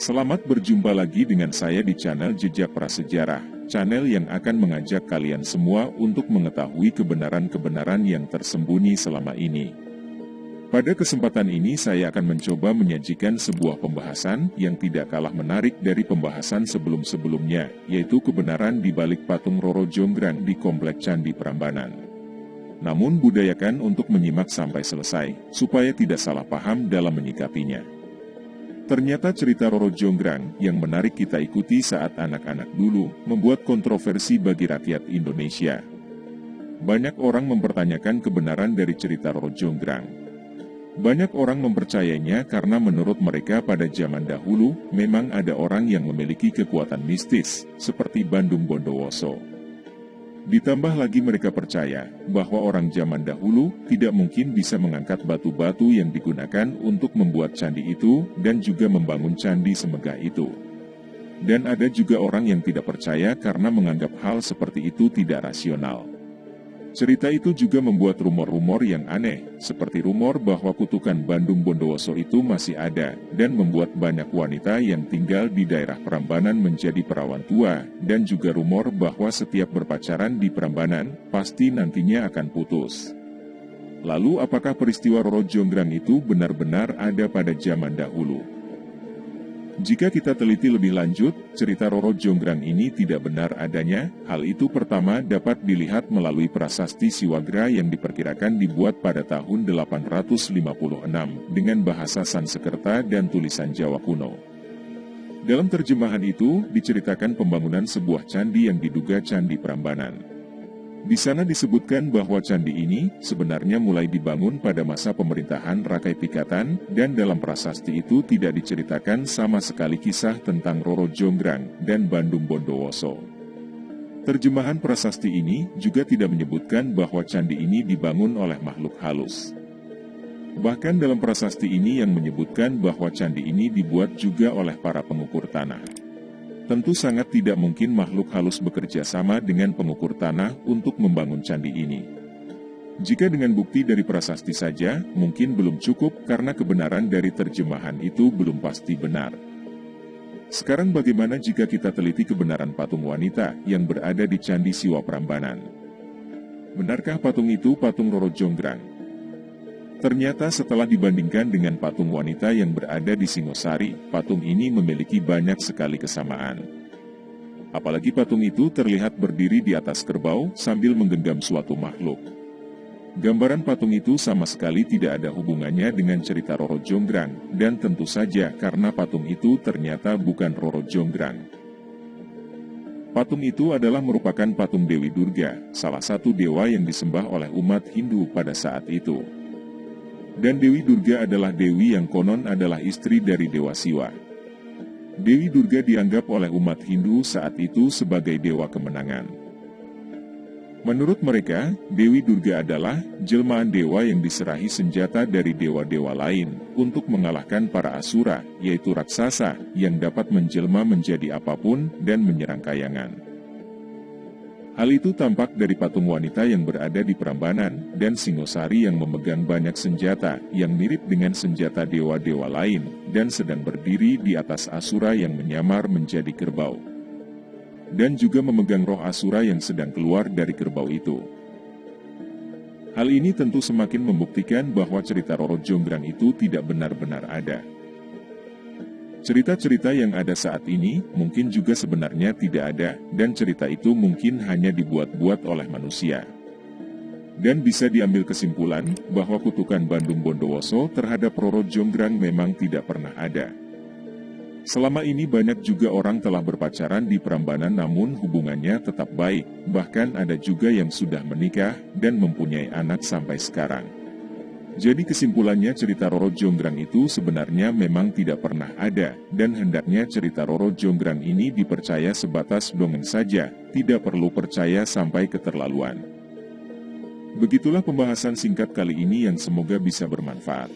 Selamat berjumpa lagi dengan saya di channel Jejak Prasejarah, channel yang akan mengajak kalian semua untuk mengetahui kebenaran-kebenaran yang tersembunyi selama ini. Pada kesempatan ini saya akan mencoba menyajikan sebuah pembahasan yang tidak kalah menarik dari pembahasan sebelum-sebelumnya, yaitu kebenaran di balik patung Roro Jonggrang di Komplek Candi Prambanan. Namun budayakan untuk menyimak sampai selesai, supaya tidak salah paham dalam menyikapinya. Ternyata cerita Roro Jonggrang yang menarik kita ikuti saat anak-anak dulu membuat kontroversi bagi rakyat Indonesia. Banyak orang mempertanyakan kebenaran dari cerita Roro Jonggrang. Banyak orang mempercayainya karena menurut mereka pada zaman dahulu memang ada orang yang memiliki kekuatan mistis, seperti Bandung Bondowoso. Ditambah lagi mereka percaya bahwa orang zaman dahulu tidak mungkin bisa mengangkat batu-batu yang digunakan untuk membuat candi itu dan juga membangun candi semegah itu. Dan ada juga orang yang tidak percaya karena menganggap hal seperti itu tidak rasional. Cerita itu juga membuat rumor-rumor yang aneh, seperti rumor bahwa kutukan Bandung Bondowoso itu masih ada, dan membuat banyak wanita yang tinggal di daerah Prambanan menjadi perawan tua, dan juga rumor bahwa setiap berpacaran di Prambanan, pasti nantinya akan putus. Lalu apakah peristiwa Roro Jonggrang itu benar-benar ada pada zaman dahulu? Jika kita teliti lebih lanjut, cerita Roro Jonggrang ini tidak benar adanya, hal itu pertama dapat dilihat melalui prasasti Siwagra yang diperkirakan dibuat pada tahun 856 dengan bahasa Sansekerta dan tulisan Jawa kuno. Dalam terjemahan itu, diceritakan pembangunan sebuah candi yang diduga Candi Prambanan. Di sana disebutkan bahwa candi ini sebenarnya mulai dibangun pada masa pemerintahan Rakai Pikatan, dan dalam prasasti itu tidak diceritakan sama sekali kisah tentang Roro Jonggrang dan Bandung Bondowoso. Terjemahan prasasti ini juga tidak menyebutkan bahwa candi ini dibangun oleh makhluk halus. Bahkan dalam prasasti ini yang menyebutkan bahwa candi ini dibuat juga oleh para pengukur tanah. Tentu sangat tidak mungkin makhluk halus bekerja sama dengan pengukur tanah untuk membangun candi ini. Jika dengan bukti dari prasasti saja, mungkin belum cukup karena kebenaran dari terjemahan itu belum pasti benar. Sekarang bagaimana jika kita teliti kebenaran patung wanita yang berada di Candi Siwa Prambanan? Benarkah patung itu patung Roro Jonggrang? Ternyata setelah dibandingkan dengan patung wanita yang berada di Singosari, patung ini memiliki banyak sekali kesamaan. Apalagi patung itu terlihat berdiri di atas kerbau sambil menggenggam suatu makhluk. Gambaran patung itu sama sekali tidak ada hubungannya dengan cerita Roro Jonggrang, dan tentu saja karena patung itu ternyata bukan Roro Jonggrang. Patung itu adalah merupakan patung Dewi Durga, salah satu dewa yang disembah oleh umat Hindu pada saat itu. Dan Dewi Durga adalah Dewi yang konon adalah istri dari Dewa Siwa. Dewi Durga dianggap oleh umat Hindu saat itu sebagai dewa kemenangan. Menurut mereka, Dewi Durga adalah jelmaan dewa yang diserahi senjata dari dewa-dewa lain untuk mengalahkan para asura, yaitu raksasa, yang dapat menjelma menjadi apa pun dan menyerang kayangan. Hal itu tampak dari patung wanita yang berada di Prambanan, dan Singosari yang memegang banyak senjata, yang mirip dengan senjata dewa-dewa lain, dan sedang berdiri di atas Asura yang menyamar menjadi kerbau. Dan juga memegang roh Asura yang sedang keluar dari kerbau itu. Hal ini tentu semakin membuktikan bahwa cerita Roro Jonggrang itu tidak benar-benar ada. Cerita-cerita yang ada saat ini mungkin juga sebenarnya tidak ada, dan cerita itu mungkin hanya dibuat-buat oleh manusia. Dan bisa diambil kesimpulan bahwa kutukan Bandung Bondowoso terhadap Roro Jonggrang memang tidak pernah ada. Selama ini banyak juga orang telah berpacaran di Prambanan namun hubungannya tetap baik, bahkan ada juga yang sudah menikah dan mempunyai anak sampai sekarang. Jadi kesimpulannya cerita Roro Jonggrang itu sebenarnya memang tidak pernah ada, dan hendaknya cerita Roro Jonggrang ini dipercaya sebatas dongeng saja, tidak perlu percaya sampai keterlaluan. Begitulah pembahasan singkat kali ini yang semoga bisa bermanfaat.